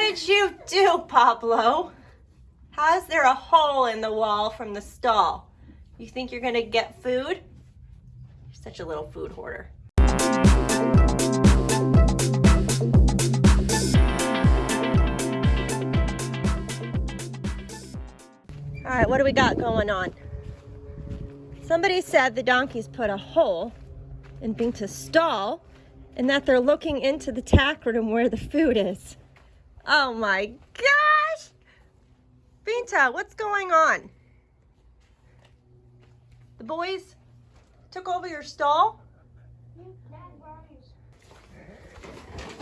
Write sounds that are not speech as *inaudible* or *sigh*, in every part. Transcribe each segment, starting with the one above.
did you do, Pablo? How is there a hole in the wall from the stall? You think you're gonna get food? You're such a little food hoarder. All right, what do we got going on? Somebody said the donkeys put a hole in Binta's stall and that they're looking into the tack room where the food is. Oh my gosh! Binta, what's going on? The boys took over your stall?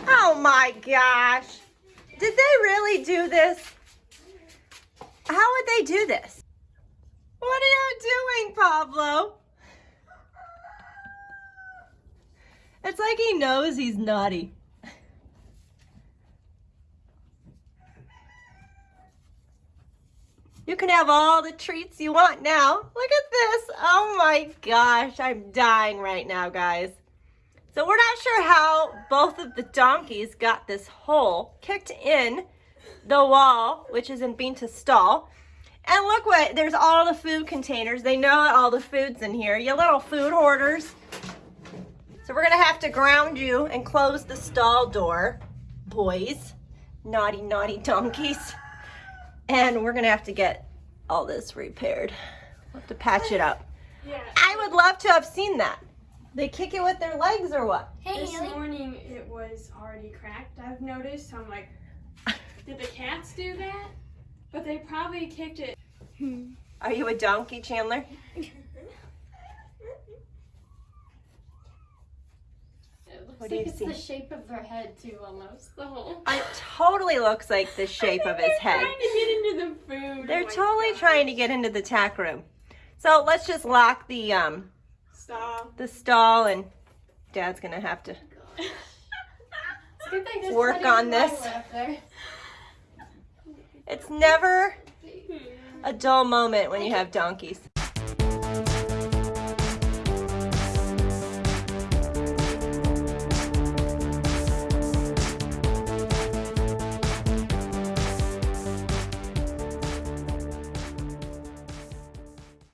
Oh my gosh! Did they really do this? How would they do this? What are you doing, Pablo? It's like he knows he's naughty. You can have all the treats you want now. Look at this. Oh my gosh, I'm dying right now, guys. So we're not sure how both of the donkeys got this hole kicked in the wall, which is in Binta's stall. And look what, there's all the food containers. They know all the food's in here. You little food hoarders. So we're gonna have to ground you and close the stall door, boys. Naughty, naughty donkeys. And we're gonna have to get all this repaired. We'll have to patch it up. Yeah. I would love to have seen that. They kick it with their legs or what? Hey, This Haley. morning it was already cracked. I've noticed. I'm like, did the cats do that? But they probably kicked it. Hmm. Are you a donkey, Chandler? *laughs* What do you it's see? the shape of their head too, almost the whole. It totally looks like the *laughs* shape of his head. They're trying to get into the food. They're Oh totally God. trying to get into the tack room. So let's just lock the um Stop. the stall and Dad's gonna have to *laughs* It's good they just Work on this. line up there. It's never a dull moment when you have donkeys.